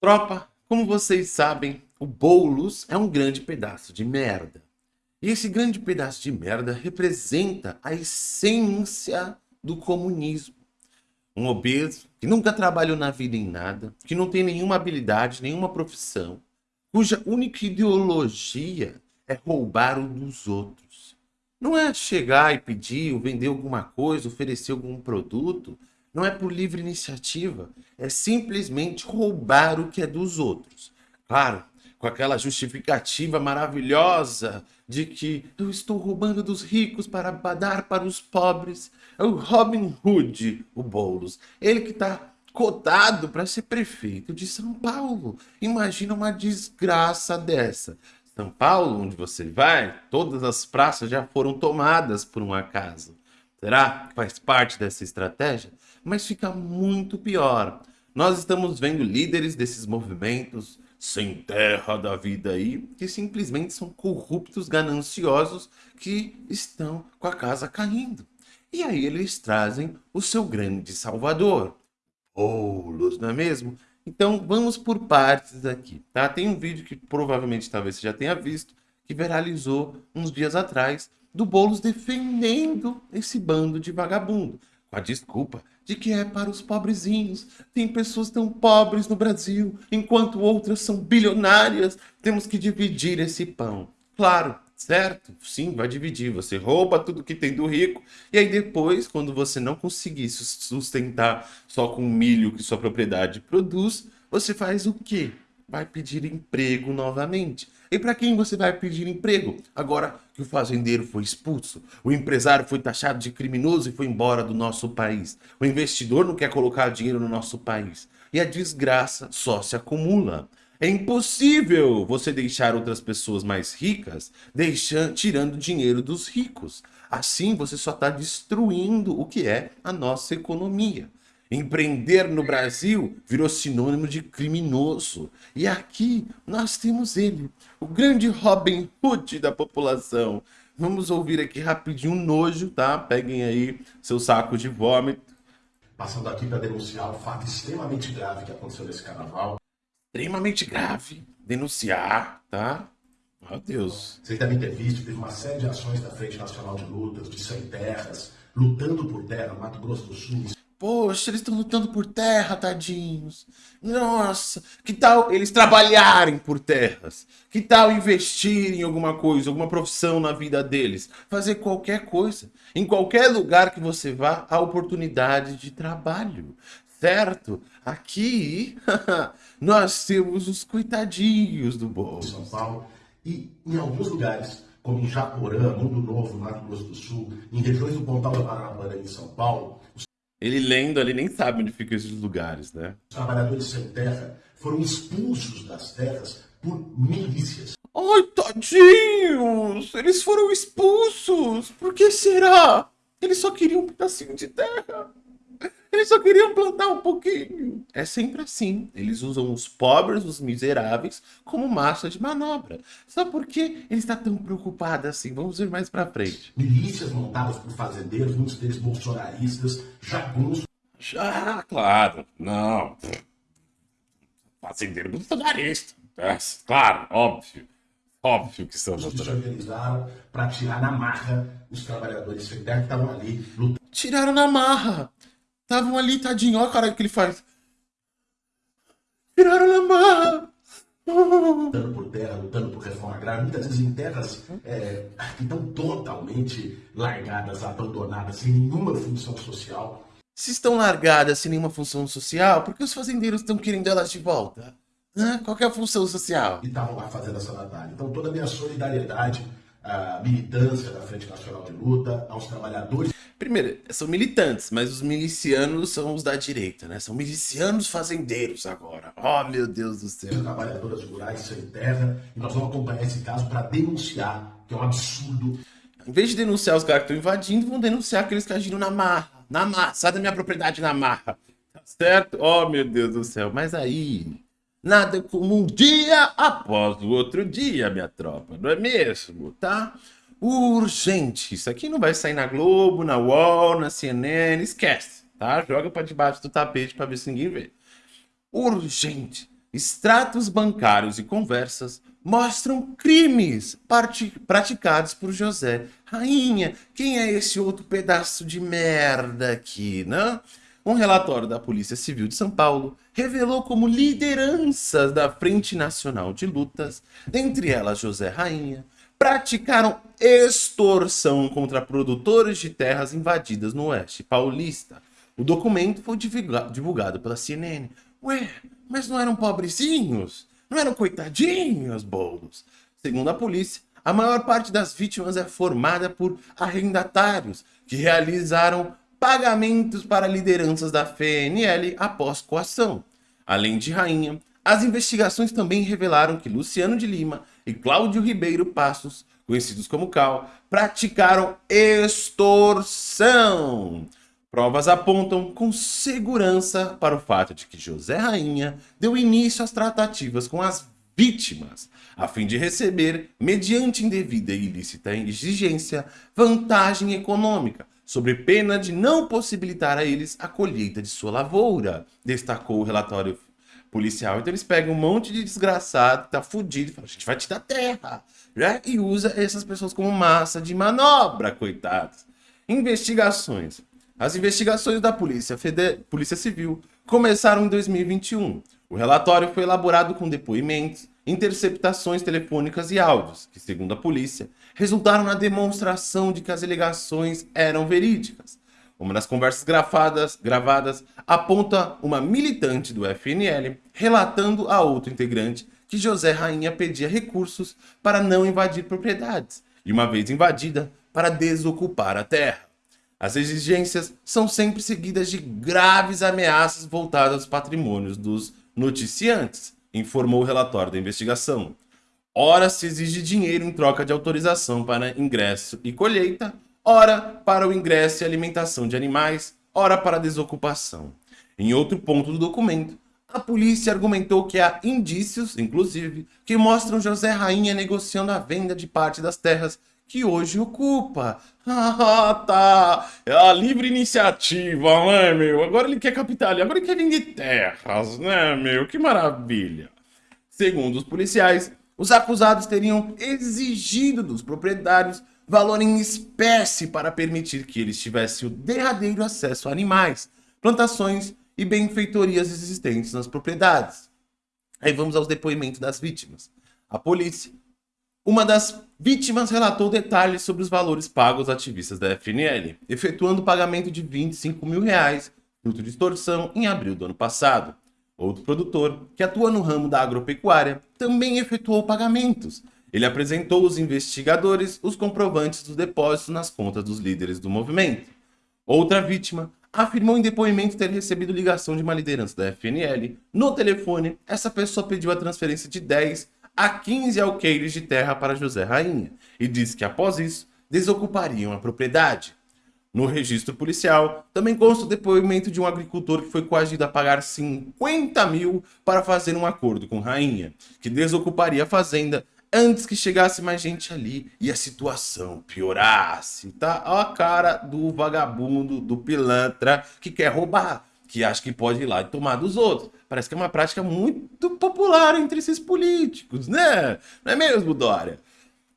Tropa, como vocês sabem, o Boulos é um grande pedaço de merda. E esse grande pedaço de merda representa a essência do comunismo. Um obeso que nunca trabalhou na vida em nada, que não tem nenhuma habilidade, nenhuma profissão, cuja única ideologia é roubar o dos outros. Não é chegar e pedir ou vender alguma coisa, oferecer algum produto, não é por livre iniciativa, é simplesmente roubar o que é dos outros. Claro, com aquela justificativa maravilhosa de que eu estou roubando dos ricos para dar para os pobres. É o Robin Hood, o Boulos. Ele que está cotado para ser prefeito de São Paulo. Imagina uma desgraça dessa. São Paulo, onde você vai, todas as praças já foram tomadas por um acaso. Será que faz parte dessa estratégia? Mas fica muito pior. Nós estamos vendo líderes desses movimentos sem terra da vida aí, que simplesmente são corruptos gananciosos que estão com a casa caindo. E aí eles trazem o seu grande salvador, Oulos, não é mesmo? Então vamos por partes aqui, tá? Tem um vídeo que provavelmente talvez você já tenha visto, que viralizou uns dias atrás, do Boulos defendendo esse bando de vagabundo, com a desculpa de que é para os pobrezinhos. Tem pessoas tão pobres no Brasil, enquanto outras são bilionárias. Temos que dividir esse pão. Claro, certo? Sim, vai dividir. Você rouba tudo que tem do rico e aí depois, quando você não conseguir sustentar só com o milho que sua propriedade produz, você faz o quê? Vai pedir emprego novamente. E para quem você vai pedir emprego? Agora que o fazendeiro foi expulso, o empresário foi taxado de criminoso e foi embora do nosso país. O investidor não quer colocar dinheiro no nosso país. E a desgraça só se acumula. É impossível você deixar outras pessoas mais ricas deixando, tirando dinheiro dos ricos. Assim você só está destruindo o que é a nossa economia. Empreender no Brasil virou sinônimo de criminoso. E aqui nós temos ele, o grande Robin Hood da população. Vamos ouvir aqui rapidinho um nojo, tá? Peguem aí seu saco de vômito. Passando aqui para denunciar um fato extremamente grave que aconteceu nesse carnaval. Extremamente grave. Denunciar, tá? Meu Deus. Vocês devem ter visto, teve uma série de ações da Frente Nacional de Lutas, de Sem Terras, lutando por terra no Mato Grosso do Sul, Poxa, eles estão lutando por terra, tadinhos. Nossa, que tal eles trabalharem por terras? Que tal investir em alguma coisa, alguma profissão na vida deles? Fazer qualquer coisa. Em qualquer lugar que você vá, há oportunidade de trabalho. Certo? Aqui, nós temos os coitadinhos do bolo. São Paulo e em alguns lugares, como em Japorã, Mundo Novo, Mato Grosso do Sul, em regiões do Pontal da Paranaguá em São Paulo, ele lendo ali nem sabe onde ficam esses lugares, né? Os trabalhadores sem terra foram expulsos das terras por milícias. Ai, tadinhos! Eles foram expulsos! Por que será? Eles só queriam um pedacinho de terra. Eles só queriam plantar um pouquinho. É sempre assim. Eles usam os pobres, os miseráveis, como massa de manobra. Só porque ele está tão preocupado assim. Vamos ver mais pra frente. Milícias montadas por fazendeiros, muitos deles bolsonaristas, jagunços. Já, claro. Não. Fazendeiro bolsonarista. É, claro, óbvio. Óbvio que são bolsonaristas. para tirar na marra os trabalhadores que estavam ali lutando. Tiraram na marra. Estavam ali, tadinho. Olha cara que ele faz. Viraram na marra. Lutando por terra, lutando por reforma agrária, muitas vezes em terras é, que estão totalmente largadas, abandonadas, sem nenhuma função social. Se estão largadas sem nenhuma função social, por que os fazendeiros estão querendo elas de volta? Hã? Qual é a função social? E estavam lá fazendo essa batalha. Então toda a minha solidariedade à militância da Frente Nacional de Luta, aos trabalhadores Primeiro, são militantes, mas os milicianos são os da direita, né? São milicianos fazendeiros agora. Oh, meu Deus do céu. Trabalhadoras rurais sem terra. E nós vamos acompanhar esse caso para denunciar, que é um absurdo. Em vez de denunciar os caras que estão invadindo, vão denunciar aqueles que agiram na marra. Na marra. Sai da minha propriedade na marra. Tá certo? Oh, meu Deus do céu. Mas aí... Nada como um dia após o outro dia, minha tropa. Não é mesmo? Tá? Urgente. Isso aqui não vai sair na Globo, na UOL, na CNN, esquece, tá? Joga para debaixo do tapete para ver se ninguém vê. Urgente. extratos bancários e conversas mostram crimes praticados por José. Rainha, quem é esse outro pedaço de merda aqui, né? Um relatório da Polícia Civil de São Paulo revelou como lideranças da Frente Nacional de Lutas, dentre elas José Rainha, praticaram extorsão contra produtores de terras invadidas no Oeste Paulista. O documento foi divulgado pela CNN. Ué, mas não eram pobrezinhos? Não eram coitadinhos, bolos? Segundo a polícia, a maior parte das vítimas é formada por arrendatários que realizaram pagamentos para lideranças da FNL após coação. Além de Rainha, as investigações também revelaram que Luciano de Lima e Cláudio Ribeiro Passos, conhecidos como Cal, praticaram extorsão. Provas apontam com segurança para o fato de que José Rainha deu início às tratativas com as vítimas, a fim de receber, mediante indevida e ilícita exigência, vantagem econômica, sobre pena de não possibilitar a eles a colheita de sua lavoura, destacou o relatório policial. Então eles pegam um monte de desgraçado que tá fudido e falam, a gente vai te dar terra, né? E usa essas pessoas como massa de manobra, coitados. Investigações. As investigações da Polícia, Fede... Polícia Civil começaram em 2021. O relatório foi elaborado com depoimentos, interceptações telefônicas e áudios, que, segundo a polícia, resultaram na demonstração de que as alegações eram verídicas. Uma das conversas gravadas, gravadas aponta uma militante do FNL relatando a outro integrante que José Rainha pedia recursos para não invadir propriedades e, uma vez invadida, para desocupar a terra. As exigências são sempre seguidas de graves ameaças voltadas aos patrimônios dos noticiantes, informou o relatório da investigação. Ora se exige dinheiro em troca de autorização para ingresso e colheita, ora para o ingresso e alimentação de animais, ora para a desocupação. Em outro ponto do documento, a polícia argumentou que há indícios, inclusive, que mostram José Rainha negociando a venda de parte das terras que hoje ocupa. Ah, tá. É a livre iniciativa, né, meu? Agora ele quer capital, agora ele quer vender terras, né, meu? Que maravilha. Segundo os policiais, os acusados teriam exigido dos proprietários valor em espécie para permitir que eles tivessem o derradeiro acesso a animais, plantações e benfeitorias existentes nas propriedades. Aí vamos aos depoimentos das vítimas. A polícia. Uma das vítimas relatou detalhes sobre os valores pagos aos ativistas da FNL, efetuando o pagamento de 25 mil reais, fruto de extorsão, em abril do ano passado. Outro produtor, que atua no ramo da agropecuária, também efetuou pagamentos, ele apresentou aos investigadores os comprovantes dos depósitos nas contas dos líderes do movimento. Outra vítima afirmou em depoimento ter recebido ligação de uma liderança da FNL. No telefone, essa pessoa pediu a transferência de 10 a 15 alqueires de terra para José Rainha e disse que após isso desocupariam a propriedade. No registro policial, também consta o depoimento de um agricultor que foi coagido a pagar 50 mil para fazer um acordo com Rainha, que desocuparia a fazenda antes que chegasse mais gente ali e a situação piorasse, tá? Ó a cara do vagabundo, do pilantra que quer roubar, que acha que pode ir lá e tomar dos outros. Parece que é uma prática muito popular entre esses políticos, né? Não é mesmo, Dória?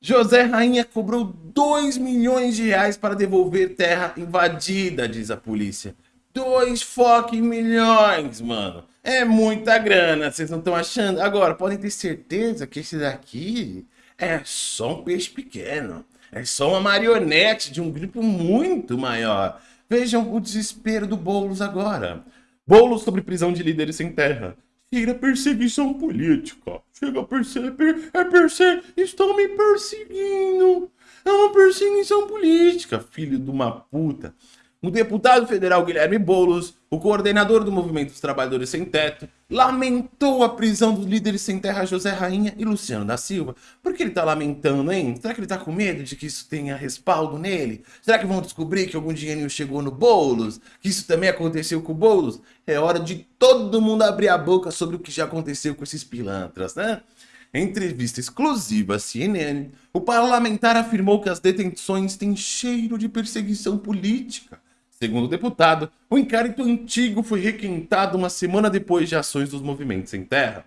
José Rainha cobrou 2 milhões de reais para devolver terra invadida, diz a polícia. 2 fucking milhões, mano. É muita grana, vocês não estão achando? Agora, podem ter certeza que esse daqui é só um peixe pequeno. É só uma marionete de um grupo muito maior. Vejam o desespero do Boulos agora. Boulos sobre prisão de líderes sem terra. Tira perseguição política. Chega a perceber. É perseguir. Estão me perseguindo. É uma perseguição política, filho de uma puta o deputado federal Guilherme Boulos, o coordenador do Movimento dos Trabalhadores Sem Teto, lamentou a prisão dos líderes sem terra José Rainha e Luciano da Silva. Por que ele tá lamentando, hein? Será que ele tá com medo de que isso tenha respaldo nele? Será que vão descobrir que algum dinheirinho chegou no Boulos? Que isso também aconteceu com o Boulos? É hora de todo mundo abrir a boca sobre o que já aconteceu com esses pilantras, né? Em entrevista exclusiva à CNN, o parlamentar afirmou que as detenções têm cheiro de perseguição política Segundo o deputado, o inquérito antigo foi requentado uma semana depois de ações dos movimentos em terra.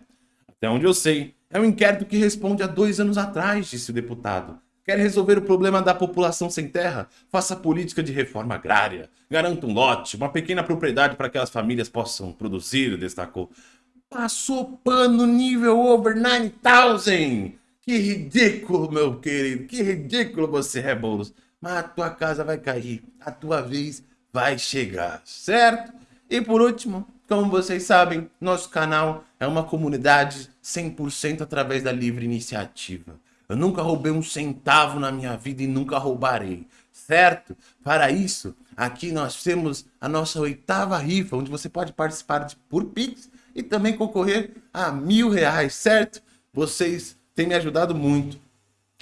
Até onde eu sei, é um inquérito que responde há dois anos atrás, disse o deputado. Quer resolver o problema da população sem terra? Faça política de reforma agrária. Garanta um lote, uma pequena propriedade para que as famílias possam produzir, destacou. Passou pano nível over 9000! Que ridículo, meu querido. Que ridículo você é, Boulos. Mas a tua casa vai cair. A tua vez vai chegar, certo? E por último, como vocês sabem, nosso canal é uma comunidade 100% através da livre iniciativa. Eu nunca roubei um centavo na minha vida e nunca roubarei, certo? Para isso, aqui nós temos a nossa oitava rifa, onde você pode participar de, por Pix e também concorrer a mil reais, certo? Vocês têm me ajudado muito.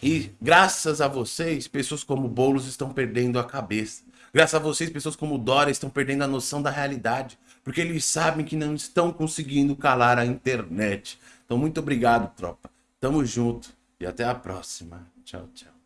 E graças a vocês, pessoas como Boulos estão perdendo a cabeça. Graças a vocês, pessoas como Dora estão perdendo a noção da realidade. Porque eles sabem que não estão conseguindo calar a internet. Então, muito obrigado, tropa. Tamo junto. E até a próxima. Tchau, tchau.